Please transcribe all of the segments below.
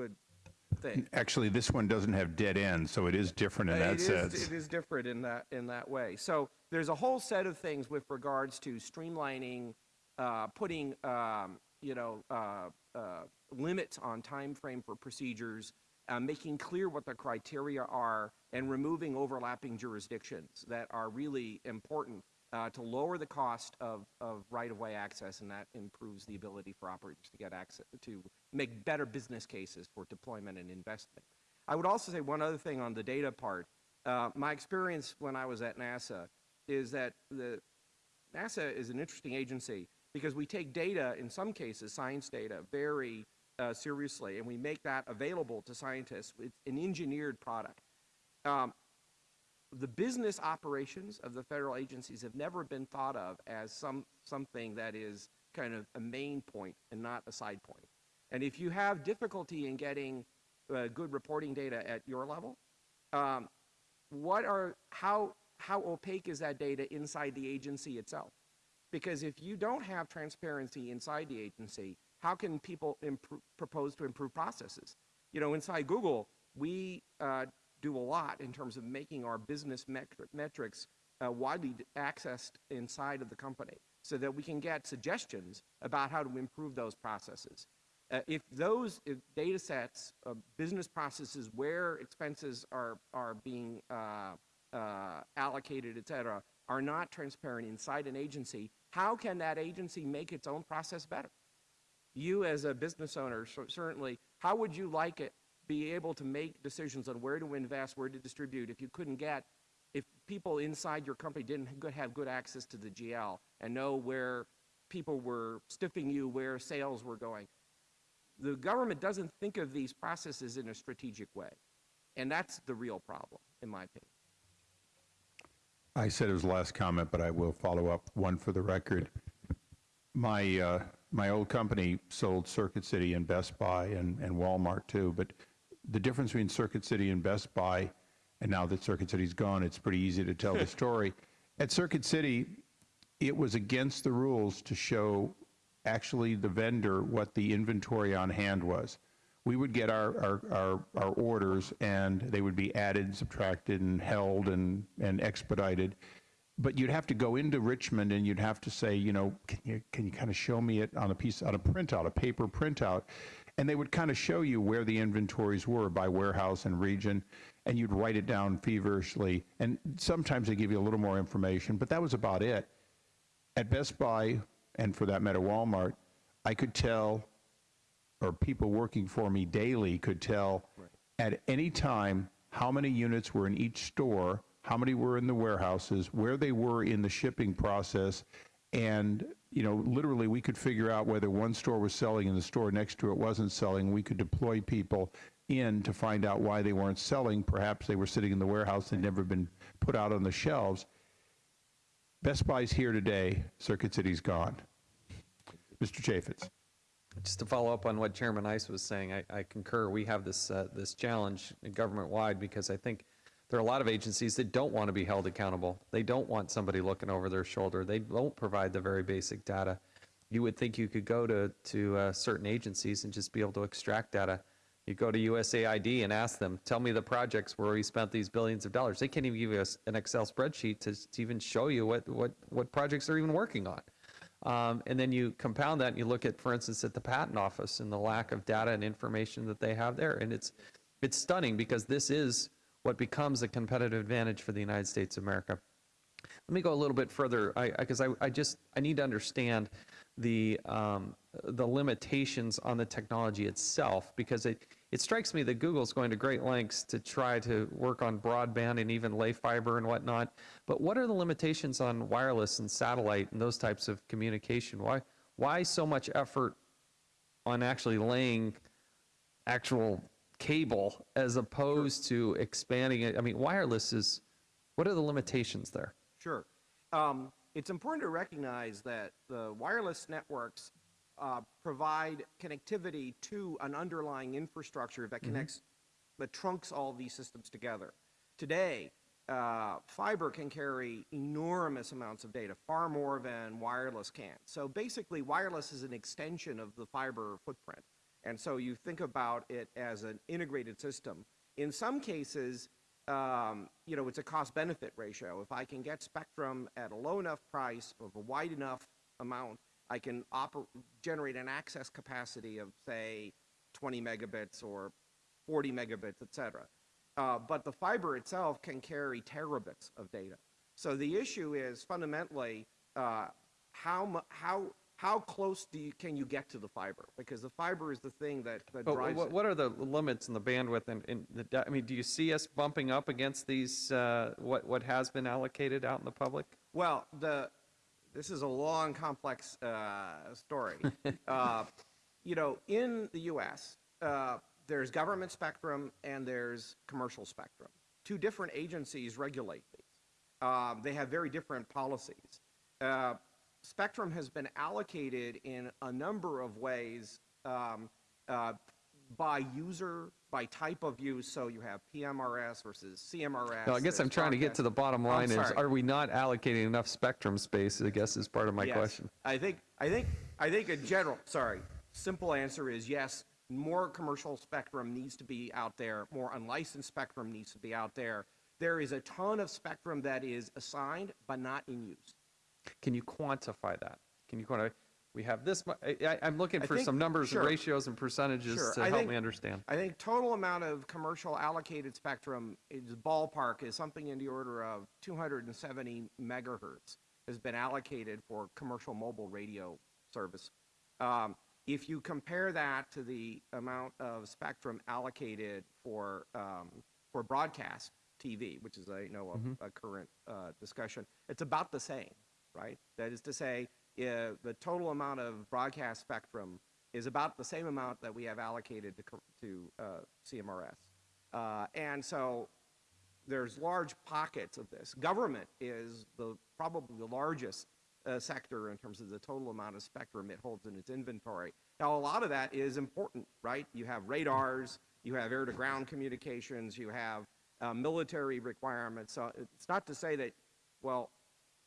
good thing. Actually, this one doesn't have dead ends, so it is different in that It is- sense. It is different in that, in that way. So there's a whole set of things with regards to streamlining, uh, putting, um, you know, uh, uh, limits on time frame for procedures, uh, making clear what the criteria are, and removing overlapping jurisdictions that are really important uh, to lower the cost of, of right-of-way access, and that improves the ability for operators to get access, to make better business cases for deployment and investment. I would also say one other thing on the data part. Uh, my experience when I was at NASA is that the NASA is an interesting agency because we take data, in some cases, science data, very uh, seriously, and we make that available to scientists. It's an engineered product. Um, the business operations of the federal agencies have never been thought of as some something that is kind of a main point and not a side point. And if you have difficulty in getting uh, good reporting data at your level, um, what are how how opaque is that data inside the agency itself? Because if you don't have transparency inside the agency, how can people propose to improve processes? You know, inside Google, we uh, do a lot in terms of making our business metri- metrics uh, widely accessed inside of the company so that we can get suggestions about how to improve those processes. Uh, if those if data sets, uh, business processes where expenses are, are being uh, uh, allocated, et cetera, are not transparent inside an agency, how can that agency make its own process better? You as a business owner, cer- certainly, how would you like it, be able to make decisions on where to invest, where to distribute, if you couldn't get, if people inside your company didn't have good access to the GL and know where people were stiffing you, where sales were going? The government doesn't think of these processes in a strategic way. And that's the real problem, in my opinion. I said it was the last comment, but I will follow up one for the record. My, uh, my old company sold Circuit City and Best Buy and, and Walmart too, but the difference between Circuit City and Best Buy, and now that Circuit City's gone, it's pretty easy to tell the story. At Circuit City, it was against the rules to show actually the vendor what the inventory on hand was. We would get our, our, our, our orders and they would be added, subtracted, and held and, and expedited. But you'd have to go into Richmond and you'd have to say, you know, can you, can you kind of show me it on a piece, on a printout, a paper printout? And they would kind of show you where the inventories were by warehouse and region, and you'd write it down feverishly. And sometimes they give you a little more information, but that was about it at Best Buy, and for that matter, Walmart, I could tell, or people working for me daily could tell at any time how many units were in each store, how many were in the warehouses, where they were in the shipping process, and you know, literally, we could figure out whether one store was selling and the store next to it wasn't selling. We could deploy people in to find out why they weren't selling. Perhaps they were sitting in the warehouse they'd never been put out on the shelves. Best Buy's here today, Circuit City's gone. Mr. Chaffetz. Just to follow up on what Chairman Issa was saying, I, I concur. We have this uh, this challenge government-wide because I think there are a lot of agencies that don't want to be held accountable. They don't want somebody looking over their shoulder. They don't provide the very basic data. You would think you could go to to uh, certain agencies and just be able to extract data. You go to USAID and ask them, tell me the projects where we spent these billions of dollars. They can't even give you an Excel spreadsheet to, to even show you what, what, what projects they're even working on. Um, and then you compound that and you look at, for instance, at the patent office and the lack of data and information that they have there. And it's, it's stunning because this is what becomes a competitive advantage for the United States of America. Let me go a little bit further, because I, I, I, just I need to understand the um, the limitations on the technology itself, because it it strikes me that Google's going to great lengths to try to work on broadband and even lay fiber and whatnot. But what are the limitations on wireless and satellite and those types of communication? Why why so much effort on actually laying actual cable as opposed to expanding it? I mean, wireless is what are the limitations there? Sure. Um, it's important to recognize that the wireless networks uh, provide connectivity to an underlying infrastructure that connects, that trunks all these systems together. Today, uh, fiber can carry enormous amounts of data, far more than wireless can. So basically, wireless is an extension of the fiber footprint. And so you think about it as an integrated system. In some cases, um, you know, it's a cost benefit ratio. If I can get spectrum at a low enough price of a wide enough amount, I can generate an access capacity of, say, 20 megabits or 40 megabits, et cetera. Uh, but the fiber itself can carry terabits of data. So the issue is fundamentally uh, how, how, how close do you, can you get to the fiber? Because the fiber is the thing that, that But drives what, it. what are the limits and the bandwidth and, and the, I mean, do you see us bumping up against these, uh, what, what has been allocated out in the public? Well, the, this is a long, complex uh, story. uh, you know, in the U.S., uh, there's government spectrum and there's commercial spectrum. Two different agencies regulate these. Um, they have very different policies. Spectrum has been allocated in a number of ways um, uh, by user, by type of use. So you have PMRS versus CMRS. No, I guess I'm trying to get to the bottom line is, are we not allocating enough spectrum space, I guess is part of my Yes. question. I think, I think, I think in general, sorry, simple answer is yes, more commercial spectrum needs to be out there, more unlicensed spectrum needs to be out there. There is a ton of spectrum that is assigned but not in use. Can you quantify that? Can you quantify, we have this, mu- I, I'm looking I for think- some numbers and ratios and percentages Sure, to I help think- me understand. I think total amount of commercial allocated spectrum is ballpark is something in the order of 270 megahertz has been allocated for commercial mobile radio service. Um, if you compare that to the amount of spectrum allocated for um, for broadcast TV, which is I know a, a current uh, discussion, it's about the same, right? That is to say, uh, the total amount of broadcast spectrum is about the same amount that we have allocated to, to uh, CMRS. Uh, and so there's large pockets of this. Government is the, probably the largest uh, sector in terms of the total amount of spectrum it holds in its inventory. Now, a lot of that is important, right? You have radars, you have air-to-ground communications, you have uh, military requirements. So it's not to say that, well,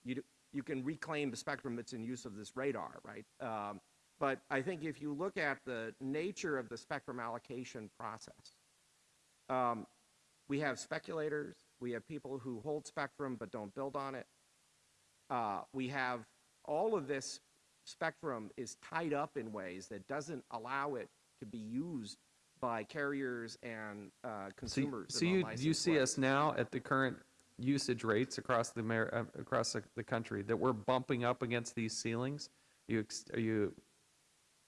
you, d- you can reclaim the spectrum that's in use of this radar, right? Um, but I think if you look at the nature of the spectrum allocation process, um, we have speculators, we have people who hold spectrum but don't build on it. Uh, we have all of this spectrum is tied up in ways that doesn't allow it to be used by carriers and uh, So, you- consumers. so in you, you see us now at the current usage rates across the, uh, across the- country, that we're bumping up against these ceilings? You, ex- are you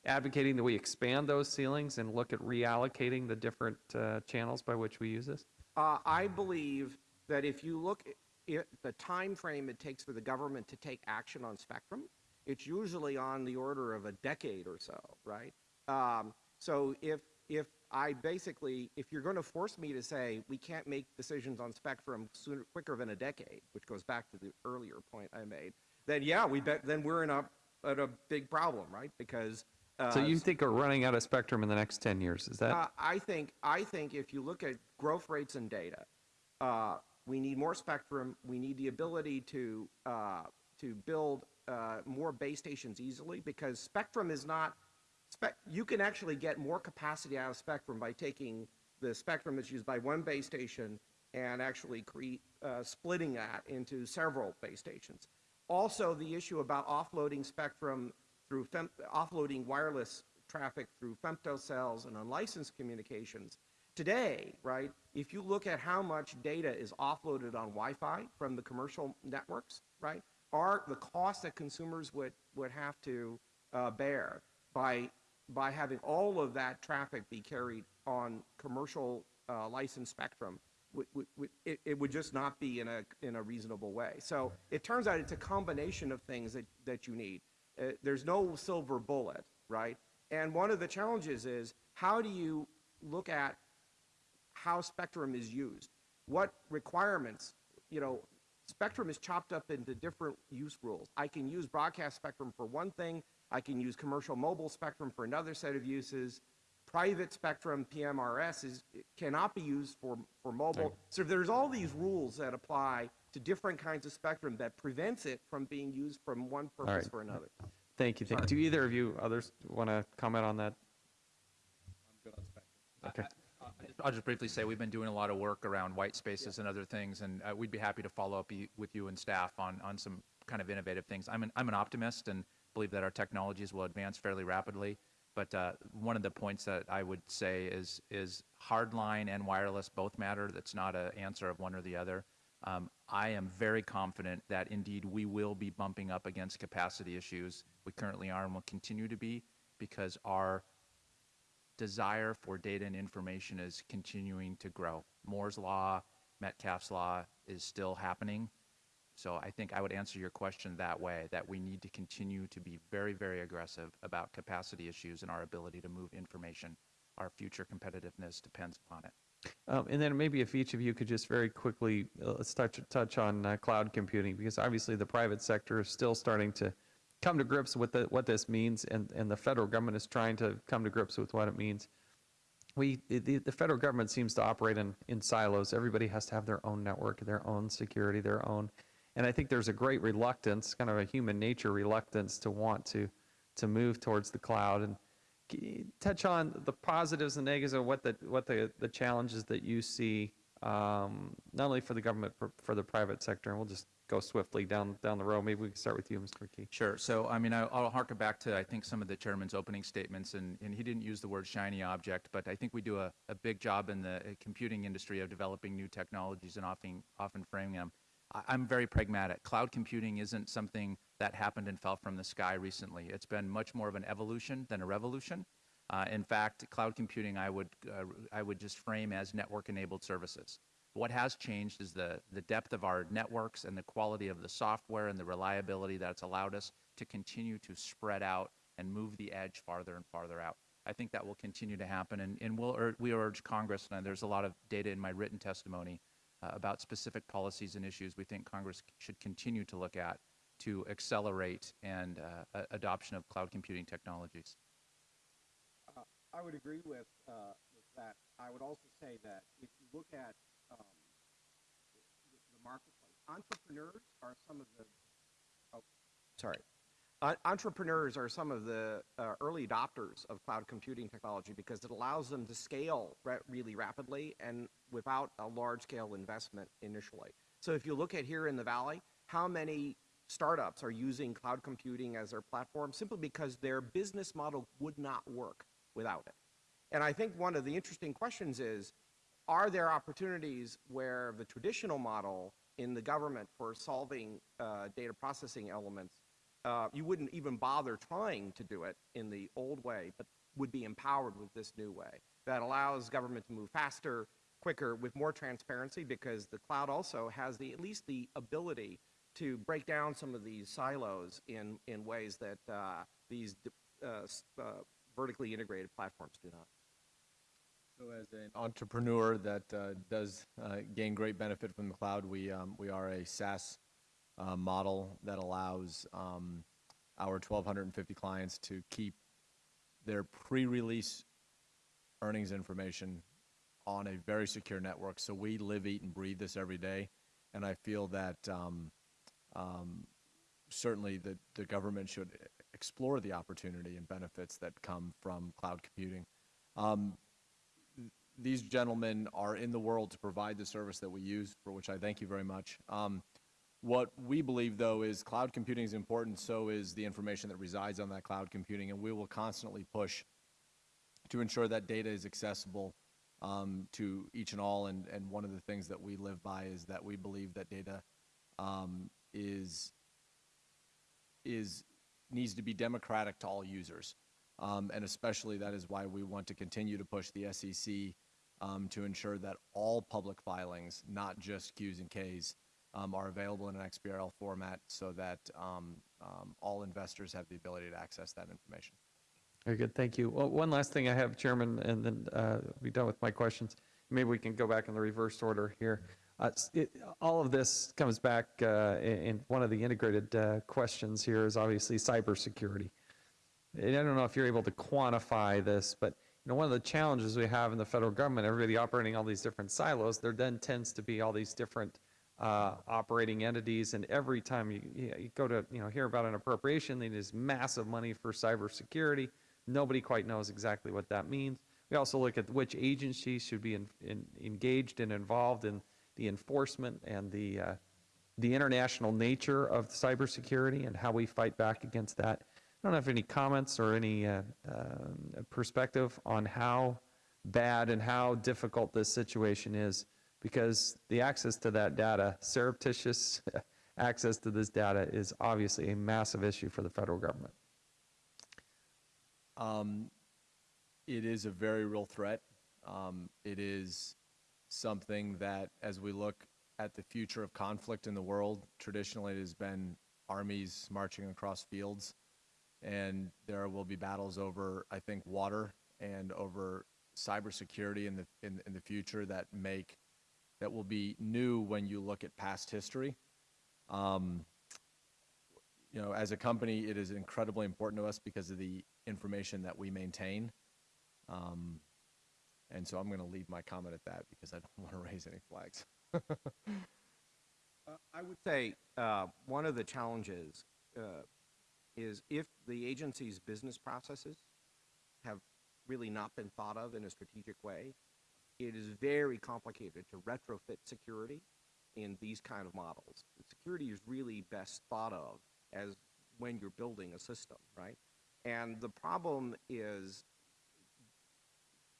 advocating that we expand those ceilings and look at reallocating the different uh, channels by which we use this? Uh, I believe that if you look at the time frame it takes for the government to take action on spectrum, it's usually on the order of a decade or so, right? Um, so if if I basically, if you're going to force me to say we can't make decisions on spectrum sooner, quicker than a decade, which goes back to the earlier point I made, then yeah, we bet then we're in a at a big problem, right? Because uh, So you think we're running out of spectrum in the next 10 years, is that? uh, I think I think if you look at growth rates and data, uh, we need more spectrum. We need the ability to uh, to build uh, more base stations easily because spectrum is not. You can actually get more capacity out of spectrum by taking the spectrum that's used by one base station and actually create uh, splitting that into several base stations. Also, the issue about offloading spectrum through offloading wireless traffic through femtocells and unlicensed communications. Today, right, if you look at how much data is offloaded on Wi-Fi from the commercial networks, right, are the costs that consumers would, would have to uh, bear by, by having all of that traffic be carried on commercial uh, licensed spectrum, it, it would just not be in a, in a reasonable way. So it turns out it's a combination of things that, that you need. Uh, there's no silver bullet, right? And one of the challenges is how do you look at how spectrum is used? What requirements, you know, spectrum is chopped up into different use rules. I can use broadcast spectrum for one thing, I can use commercial mobile spectrum for another set of uses. Private spectrum, PMRS, is, cannot be used for, for mobile. So there's all these rules that apply to different kinds of spectrum that prevents it from being used from one purpose right. for another. Thank you. Thank, do either of you others want to comment on that? Okay. I'll just briefly say, we've been doing a lot of work around white spaces and other things, and uh, we'd be happy to follow up y- with you and staff on, on some kind of innovative things. I'm an, I'm an optimist and believe that our technologies will advance fairly rapidly. But uh, one of the points that I would say is, is hardline and wireless both matter. That's not an answer of one or the other. Um, I am very confident that indeed we will be bumping up against capacity issues. We currently are and will continue to be because our desire for data and information is continuing to grow. Moore's Law, Metcalfe's Law is still happening. So I think I would answer your question that way, that we need to continue to be very, very aggressive about capacity issues and our ability to move information. Our future competitiveness depends upon it. Um, and then maybe if each of you could just very quickly, uh, let's touch, touch on uh, cloud computing, because obviously the private sector is still starting to come to grips with the, what this means, and, and the federal government is trying to come to grips with what it means. We, the, the federal government seems to operate in, in silos. Everybody has to have their own network, their own security, their own. And I think there's a great reluctance, kind of a human nature reluctance to want to, to move towards the cloud. And touch on the positives and negatives of what the, what the, the challenges that you see, um, not only for the government, but for the private sector. And we'll just go swiftly down, down the road. Maybe we can start with you, Mr. McKee. Sure. So, I mean, I- I'll harken back to, I think, some of the chairman's opening statements, and, and he didn't use the word shiny object, but I think we do a, a big job in the uh, computing industry of developing new technologies and often, often framing them. I'm very pragmatic. Cloud computing isn't something that happened and fell from the sky recently. It's been much more of an evolution than a revolution. Uh, in fact, cloud computing I would, uh, I would just frame as network-enabled services. What has changed is the, the depth of our networks and the quality of the software and the reliability that's allowed us to continue to spread out and move the edge farther and farther out. I think that will continue to happen, and, and we'll we urge Congress, and there's a lot of data in my written testimony about specific policies and issues we think Congress should continue to look at to accelerate and uh, adoption of cloud computing technologies. I would agree with, uh, with that. I would also say that if you look at um, the, the marketplace, entrepreneurs are some of the. Oh, sorry. Uh, entrepreneurs are some of the uh, early adopters of cloud computing technology because it allows them to scale ra- really rapidly and without a large scale investment initially. So if you look at here in the valley, how many startups are using cloud computing as their platform simply because their business model would not work without it. And I think one of the interesting questions is, are there opportunities where the traditional model in the government for solving uh, data processing elements, uh, you wouldn't even bother trying to do it in the old way, but would be empowered with this new way that allows government to move faster, quicker, with more transparency, because the cloud also has the at least the ability to break down some of these silos in in ways that uh, these uh, uh, vertically integrated platforms do not. So as an entrepreneur that uh, does uh, gain great benefit from the cloud, we, um, we are a SaaS uh, model that allows um, our 1,250 clients to keep their pre-release earnings information on a very secure network. So we live, eat, and breathe this every day. And I feel that um, um, certainly the, the government should explore the opportunity and benefits that come from cloud computing. Um, these gentlemen are in the world to provide the service that we use, for which I thank you very much. Um, what we believe, though, is cloud computing is important, so is the information that resides on that cloud computing, and we will constantly push to ensure that data is accessible um, to each and all. And, and one of the things that we live by is that we believe that data um, is is needs to be democratic to all users. Um, and especially that is why we want to continue to push the SEC um, to ensure that all public filings, not just Qs and Ks, um, are available in an XBRL format so that um, all investors have the ability to access that information. Very good, thank you. Well, one last thing I have, Chairman, and then uh, be done with my questions. Maybe we can go back in the reverse order here. Uh, it- All of this comes back, uh, one of the integrated uh, questions here is obviously cybersecurity. And I don't know if you're able to quantify this, but, you know, one of the challenges we have in the federal government, everybody operating all these different silos, there then tends to be all these different uh, operating entities, and every time you, you go to, you know, hear about an appropriation, there's massive money for cybersecurity. Nobody quite knows exactly what that means. We also look at which agencies should be in, in, engaged and involved in the enforcement and the, uh, the international nature of cybersecurity and how we fight back against that. I don't have any comments or any uh, um, perspective on how bad and how difficult this situation is because the access to that data, surreptitious access to this data, is obviously a massive issue for the federal government. Um, it is a very real threat. Um, it is something that, as we look at the future of conflict in the world, traditionally it has been armies marching across fields, and there will be battles over, I think, water and over cybersecurity in the in, in the future that make that will be new when you look at past history. Um, you know, as a company, it is incredibly important to us because of the information that we maintain. Um, and so I'm going to leave my comment at that because I don't want to raise any flags. I would say uh, one of the challenges uh, is if the agency's business processes have really not been thought of in a strategic way, it is very complicated to retrofit security in these kind of models. Security is really best thought of as when you're building a system, right? And the problem is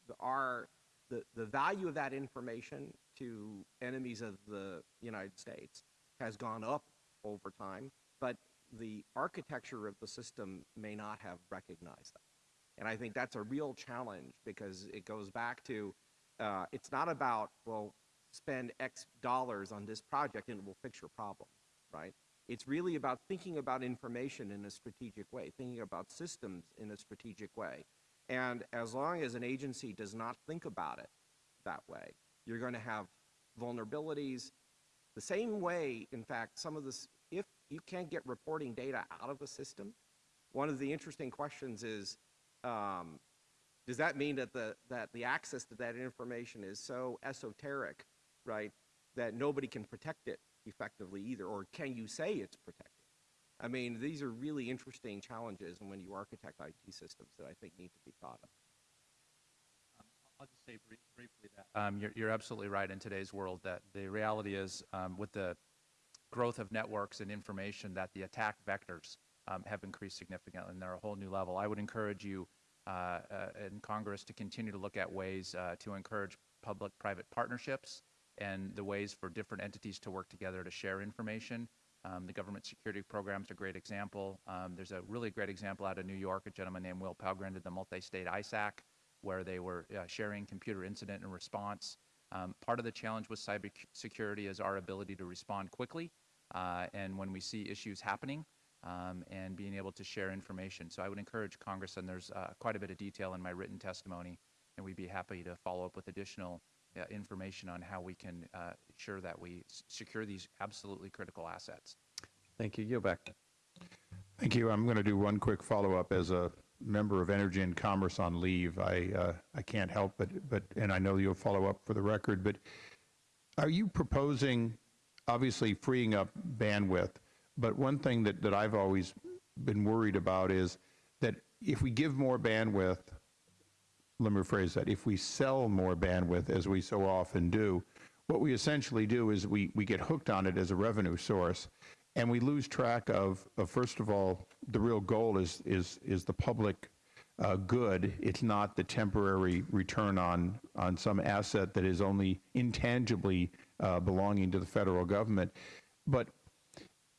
the, our the, the value of that information to enemies of the United States has gone up over time, but the architecture of the system may not have recognized that. And I think that's a real challenge because it goes back to uh, it's not about, well, spend X dollars on this project and it will fix your problem, right? It's really about thinking about information in a strategic way, thinking about systems in a strategic way. And as long as an agency does not think about it that way, you're going to have vulnerabilities. The same way, in fact, some of this, if you can't get reporting data out of a system, one of the interesting questions is, um, does that mean that the, that the access to that information is so esoteric, right, that nobody can protect it effectively either? Or can you say it's protected? I mean, these are really interesting challenges when you architect IT systems that I think need to be thought of. I'll just say brief- briefly that. Um, you're, you're absolutely right in today's world that the reality is um, with the growth of networks and information that the attack vectors um, have increased significantly and they're a whole new level. I would encourage you uh, uh, in Congress to continue to look at ways uh, to encourage public-private partnerships and the ways for different entities to work together to share information. Um, the government security program is a great example. Um, there's a really great example out of New York. A gentleman named Will Pelgrin did the multi-state ISAC, where they were uh, sharing computer incident and response. Um, part of the challenge with cybersecurity is our ability to respond quickly, uh, and when we see issues happening, um, and being able to share information. So I would encourage Congress, and there's uh, quite a bit of detail in my written testimony, and we'd be happy to follow up with additional information on how we can uh, ensure that we secure these absolutely critical assets. Thank you. Yield back. Thank you. I'm going to do one quick follow-up as a member of Energy and Commerce on leave. I, uh, I can't help but, but, and I know you'll follow up for the record, but are you proposing, obviously freeing up bandwidth, but one thing that, that I've always been worried about is that if we give more bandwidth, let me rephrase that, if we sell more bandwidth, as we so often do, what we essentially do is we, we get hooked on it as a revenue source, and we lose track of, of first of all, the real goal is, is, is the public uh, good. It's not the temporary return on, on some asset that is only intangibly uh, belonging to the federal government. But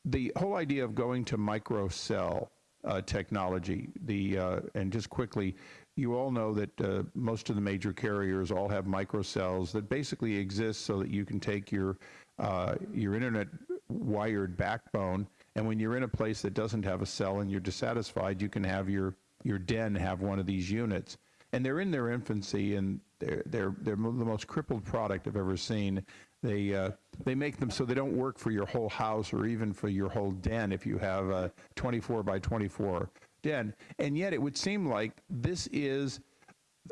the whole idea of going to microcell uh, technology, the uh, and just quickly, you all know that uh, most of the major carriers all have microcells that basically exist so that you can take your uh, your internet wired backbone, and when you're in a place that doesn't have a cell and you're dissatisfied, you can have your your den have one of these units. And they're in their infancy, and they're they're they're the most crippled product I've ever seen. They uh, they make them so they don't work for your whole house or even for your whole den if you have a 24 by 24 And yet, it would seem like this is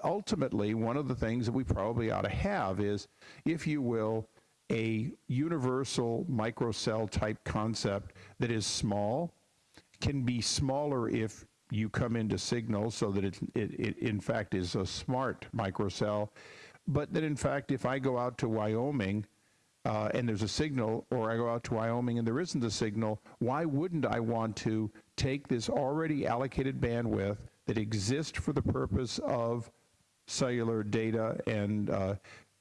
ultimately one of the things that we probably ought to have is, if you will, a universal microcell type concept that is small, can be smaller if you come into signal so that it, it, it in fact is a smart microcell, but that in fact, if I go out to Wyoming uh, and there's a signal, or I go out to Wyoming and there isn't a signal, why wouldn't I want to take this already allocated bandwidth that exists for the purpose of cellular data and uh,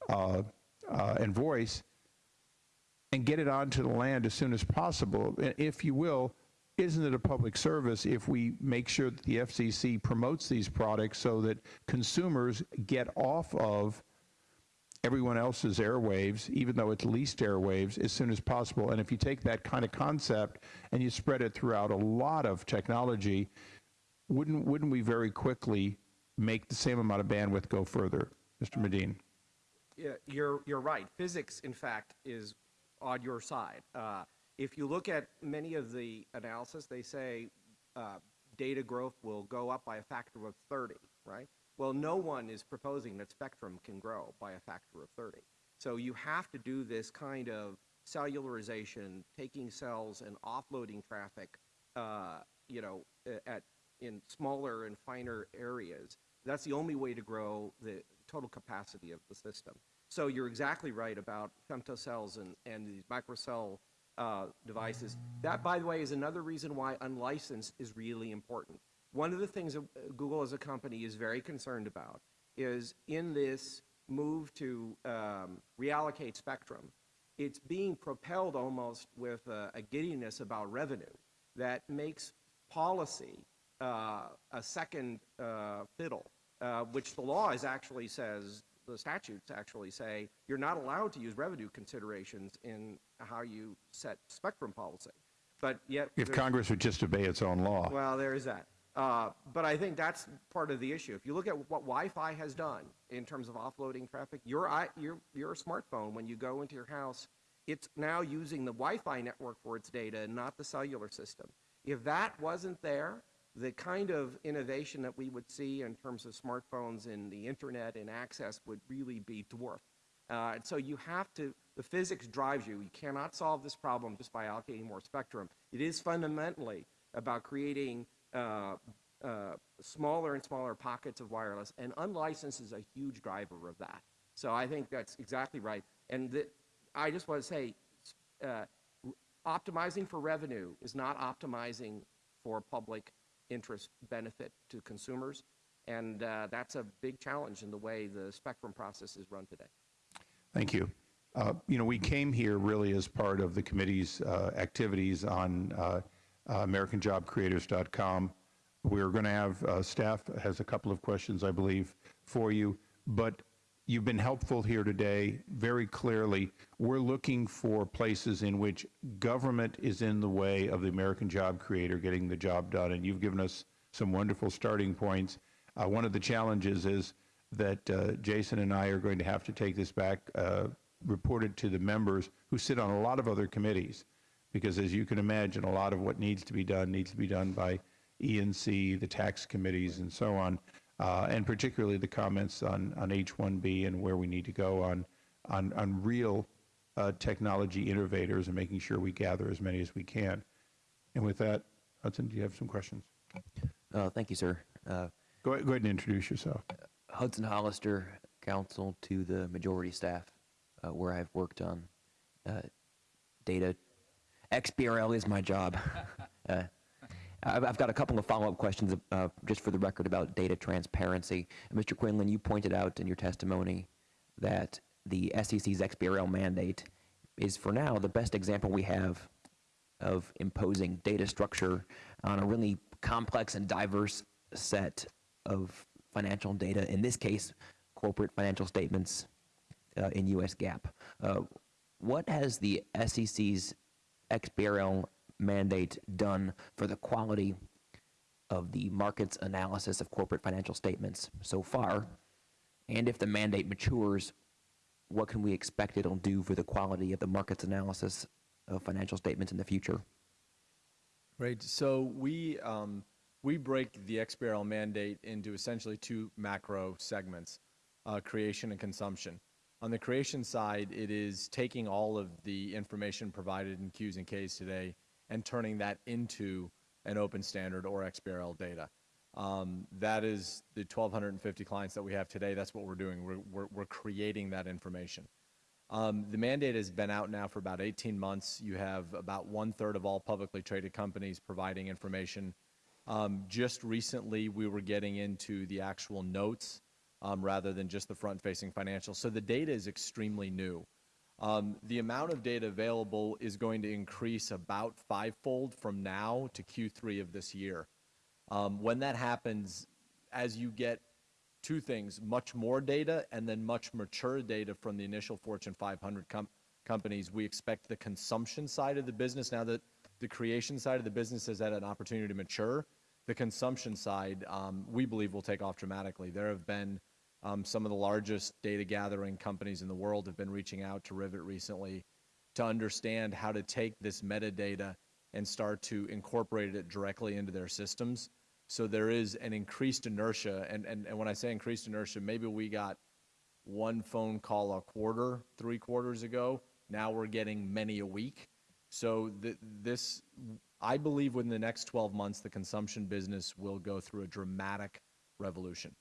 uh, uh, and voice, and get it onto the land as soon as possible? I- If you will, isn't it a public service if we make sure that the FCC promotes these products so that consumers get off of everyone else's airwaves, even though it's leased airwaves, as soon as possible. And if you take that kind of concept and you spread it throughout a lot of technology, wouldn't wouldn't we very quickly make the same amount of bandwidth go further, Mr. Medin? Yeah, you're, you're right. Physics, in fact, is on your side. Uh, if you look at many of the analysis, they say uh, data growth will go up by a factor of 30, right? Well, no one is proposing that spectrum can grow by a factor of 30. So you have to do this kind of cellularization, taking cells and offloading traffic, uh, you know, at in smaller and finer areas. That's the only way to grow the total capacity of the system. So you're exactly right about femtocells and, and these microcell uh, devices. That, by the way, is another reason why unlicensed is really important. One of the things that uh, Google as a company is very concerned about is in this move to um, reallocate spectrum, it's being propelled almost with a, a giddiness about revenue that makes policy uh, a second uh, fiddle, uh, which the law is actually says, the statutes actually say, you're not allowed to use revenue considerations in how you set spectrum policy. But yet. If Congress would just obey its own law. well, there is that. Uh, but I think that's part of the issue. If you look at what Wi-Fi has done in terms of offloading traffic, your, your, your smartphone, when you go into your house, it's now using the Wi-Fi network for its data, not the cellular system. If that wasn't there, the kind of innovation that we would see in terms of smartphones and the internet and access would really be dwarfed. Uh, and so you have to, the physics drives you. You cannot solve this problem just by allocating more spectrum. It is fundamentally about creating uh, uh, smaller and smaller pockets of wireless, and unlicensed is a huge driver of that. So I think that's exactly right. And the, I just want to say, uh, optimizing for revenue is not optimizing for public interest benefit to consumers, and uh, that's a big challenge in the way the spectrum process is run today. Thank you. Uh, You know, we came here really as part of the committee's activities on uh, AmericanJobCreators.com. We're going to have, uh, staff has a couple of questions, I believe, for you, but you've been helpful here today, very clearly. We're looking for places in which government is in the way of the American job creator getting the job done, and you've given us some wonderful starting points. Uh, One of the challenges is that uh, Jason and I are going to have to take this back, uh, report it to the members who sit on a lot of other committees, because as you can imagine, a lot of what needs to be done needs to be done by ENC, the tax committees, and so on, uh, and particularly the comments on, on H-1B and where we need to go on, on, on real uh, technology innovators and making sure we gather as many as we can. And with that, Hudson, do you have some questions? Uh, Thank you, sir. Uh, Go, go ahead and introduce yourself. Hudson Hollister, counsel to the majority staff, uh, where I've worked on uh, data. XBRL is my job. Uh, I've I've got a couple of follow-up questions, uh, just for the record, about data transparency. Mr. Quinlan, you pointed out in your testimony that the SEC's XBRL mandate is, for now, the best example we have of imposing data structure on a really complex and diverse set of financial data, in this case, corporate financial statements uh, in US GAAP. Uh, what has the SEC's XBRL mandate done for the quality of the market's analysis of corporate financial statements so far? And if the mandate matures, what can we expect it'll do for the quality of the market's analysis of financial statements in the future? Right. So we um, we break the XBRL mandate into essentially two macro segments: uh, creation and consumption. On the creation side, it is taking all of the information provided in Qs and Ks today and turning that into an open standard or XBRL data. Um, that is the 1,250 clients that we have today. That's what we're doing. We're, we're, we're creating that information. Um, the mandate has been out now for about 18 months. You have about one third of all publicly traded companies providing information. Um, just recently, we were getting into the actual notes um, rather than just the front facing financials. So the data is extremely new. Um, the amount of data available is going to increase about fivefold from now to Q3 of this year. Um, when that happens, as you get two things, much more data and then much mature data from the initial Fortune 500 com- companies, we expect the consumption side of the business, now that the creation side of the business has had an opportunity to mature, the consumption side, um, we believe will take off dramatically. There have been um, some of the largest data gathering companies in the world have been reaching out to Rivet recently to understand how to take this metadata and start to incorporate it directly into their systems. So there is an increased inertia, and, and, and when I say increased inertia, maybe we got one phone call a quarter, three quarters ago. Now we're getting many a week. So th- this, I believe within the next 12 months, the consumption business will go through a dramatic revolution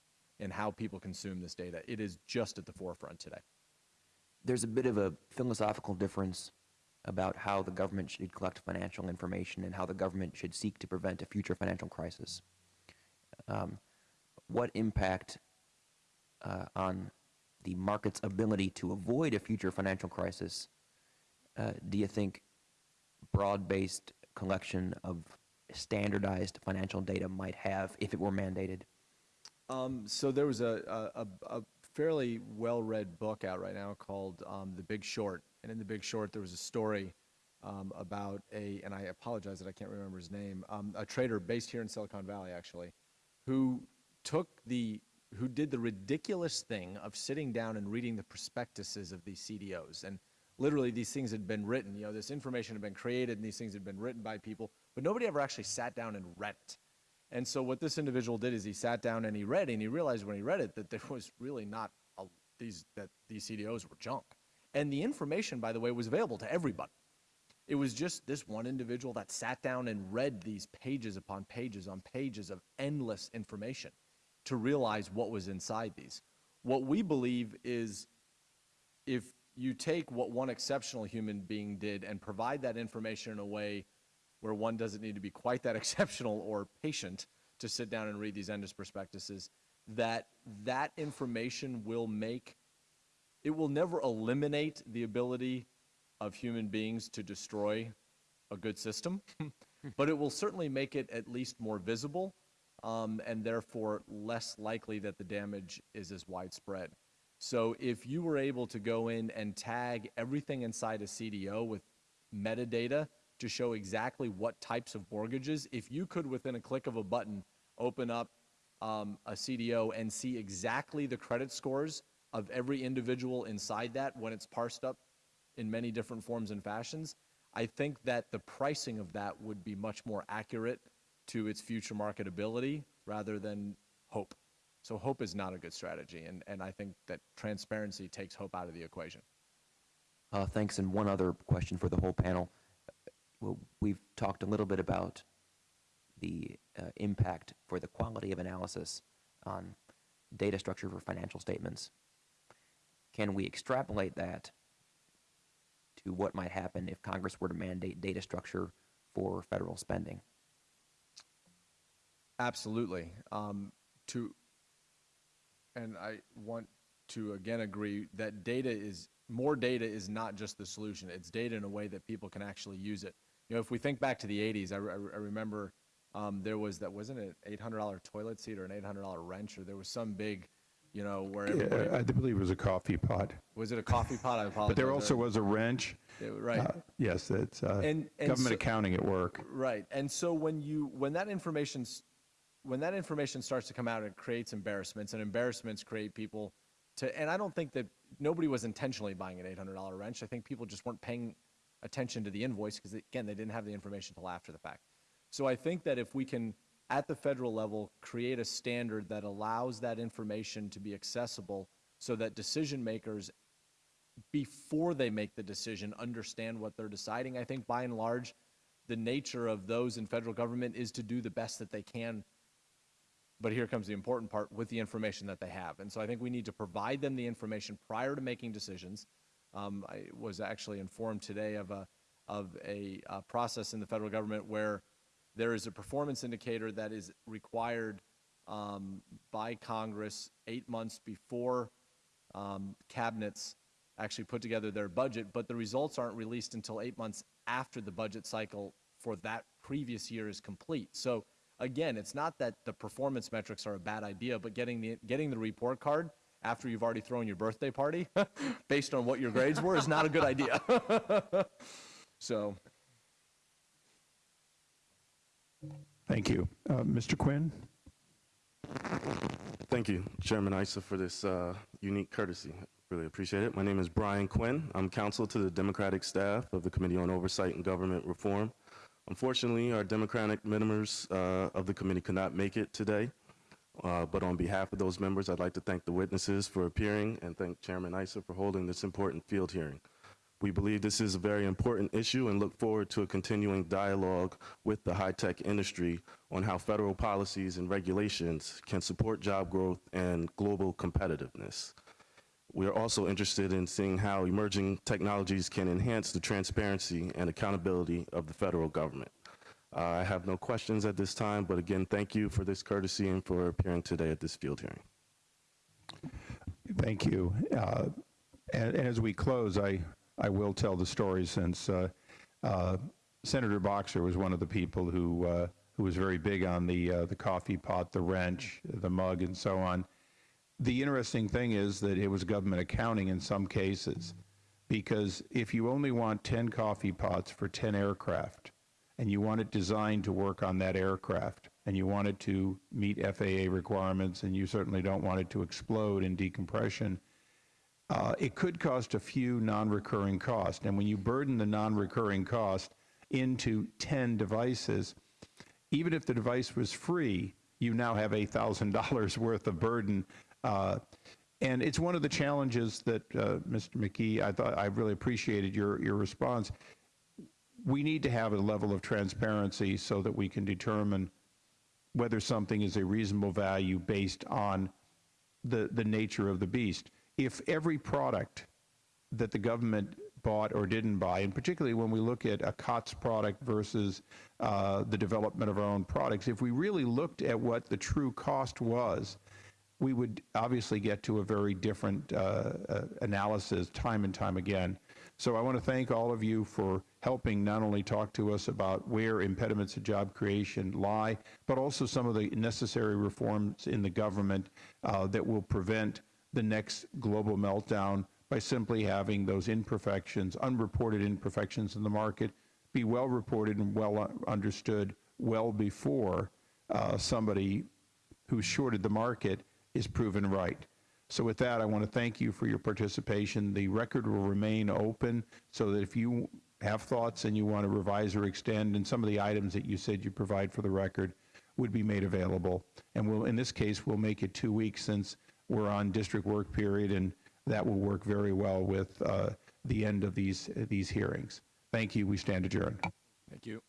in how people consume this data. It is just at the forefront today. There's a bit of a philosophical difference about how the government should collect financial information and how the government should seek to prevent a future financial crisis. Um, what impact uh, on the market's ability to avoid a future financial crisis uh, do you think broad-based collection of standardized financial data might have if it were mandated? Um, so there was a, a, a- fairly well-read book out right now called um, The Big Short, and in The Big Short there was a story um, about a, and I apologize that I can't remember his name, um, a trader based here in Silicon Valley actually, who took the, who did the ridiculous thing of sitting down and reading the prospectuses of these CDOs, and literally these things had been written, you know, this information had been created and these things had been written by people, but nobody ever actually sat down and read it. And so what this individual did is he sat down and he read, and he realized when he read it that there was really not a, these that these CDOs were junk. And the information, by the way, was available to everybody. It was just this one individual that sat down and read these pages upon pages on pages of endless information to realize what was inside these. What we believe is if you take what one exceptional human being did and provide that information in a way where one doesn't need to be quite that exceptional or patient to sit down and read these endless prospectuses, that that information will make, it will never eliminate the ability of human beings to destroy a good system, but it will certainly make it at least more visible um, and therefore less likely that the damage is as widespread. So if you were able to go in and tag everything inside a CDO with metadata to show exactly what types of mortgages, if you could within a click of a button open up um, a CDO and see exactly the credit scores of every individual inside that when it's parsed up in many different forms and fashions, I think that the pricing of that would be much more accurate to its future marketability rather than hope. So hope is not a good strategy, and, and I think that transparency takes hope out of the equation. Uh, thanks. And one other question for the whole panel. Well, we've talked a little bit about the uh, impact for the quality of analysis on data structure for financial statements. Can we extrapolate that to what might happen if Congress were to mandate data structure for federal spending? Absolutely. Um, to, and I want to again agree that data is, more data is not just the solution. It's data in a way that people can actually use it. You know, if we think back to the 80s, I, re- I remember um, there was that, wasn't it $800 toilet seat or an $800 wrench, or there was some big, you know, where everybody, Yeah, I believe it was a coffee pot. was it a coffee pot? I apologize. But there also was a wrench. Right. Uh, Yes, it's uh, And- and government so- accounting at work. Right. And so when you when that information's when that information starts to come out, it creates embarrassments, and embarrassments create people to. And I don't think that nobody was intentionally buying an eight hundred dollar wrench. I think people just weren't paying attention to the invoice because again, they didn't have the information until after the fact. So I think that if we can, at the federal level, create a standard that allows that information to be accessible, so that decision makers before they make the decision understand what they're deciding. I think by and large, the nature of those in federal government is to do the best that they can but here comes the important part with the information that they have. And so I think we need to provide them the information prior to making decisions. Um, I was actually informed today of a, of a, uh process in the federal government where there is a performance indicator that is required um, by Congress eight months before um, cabinets actually put together their budget, but the results aren't released until eight months after the budget cycle for that previous year is complete. So again, it's not that the performance metrics are a bad idea, but getting the getting the report card after you've already thrown your birthday party based on what your grades were is not a good idea. so Thank you. Uh, Mr. Quinn? Thank you, Chairman Issa, for this uh, unique courtesy. Really appreciate it. My name is Brian Quinn. I'm counsel to the Democratic staff of the Committee on Oversight and Government Reform. Unfortunately, our Democratic members uh, of the committee could not make it today. Uh, But on behalf of those members, I'd like to thank the witnesses for appearing and thank Chairman Issa for holding this important field hearing. We believe this is a very important issue and look forward to a continuing dialogue with the high-tech industry on how federal policies and regulations can support job growth and global competitiveness. We are also interested in seeing how emerging technologies can enhance the transparency and accountability of the federal government. Uh, I have no questions at this time, but again, thank you for this courtesy and for appearing today at this field hearing. Thank you. Uh, And and as we close, I, I will tell the story since uh, uh, Senator Boxer was one of the people who, uh, who was very big on the, uh, the coffee pot, the wrench, the mug, and so on. The interesting thing is that it was government accounting in some cases, because if you only want 10 coffee pots for 10 aircraft, and you want it designed to work on that aircraft, and you want it to meet FAA requirements, and you certainly don't want it to explode in decompression, uh, it could cost a few non-recurring costs. And when you burden the non-recurring cost into 10 devices, even if the device was free, you now have $8,000 worth of burden. Uh, and it's one of the challenges that, uh, Mr. McKee, I thought I really appreciated your, your response. We need to have a level of transparency so that we can determine whether something is a reasonable value based on the, the nature of the beast. If every product that the government bought or didn't buy, and particularly when we look at a COTS product versus uh, the development of our own products, if we really looked at what the true cost was, we would obviously get to a very different uh, uh, analysis time and time again. So I want to thank all of you for helping not only talk to us about where impediments to job creation lie, but also some of the necessary reforms in the government uh, that will prevent the next global meltdown by simply having those imperfections, unreported imperfections in the market, be well reported and well understood well before uh, somebody who shorted the market is proven right. So with that, I want to thank you for your participation. The record will remain open so that if you have thoughts and you want to revise or extend, and some of the items that you said you provide for the record would be made available. And we'll, in this case, we'll make it two weeks since we're on district work period, and that will work very well with uh, the end of these, these hearings. Thank you. We stand adjourned. thank you.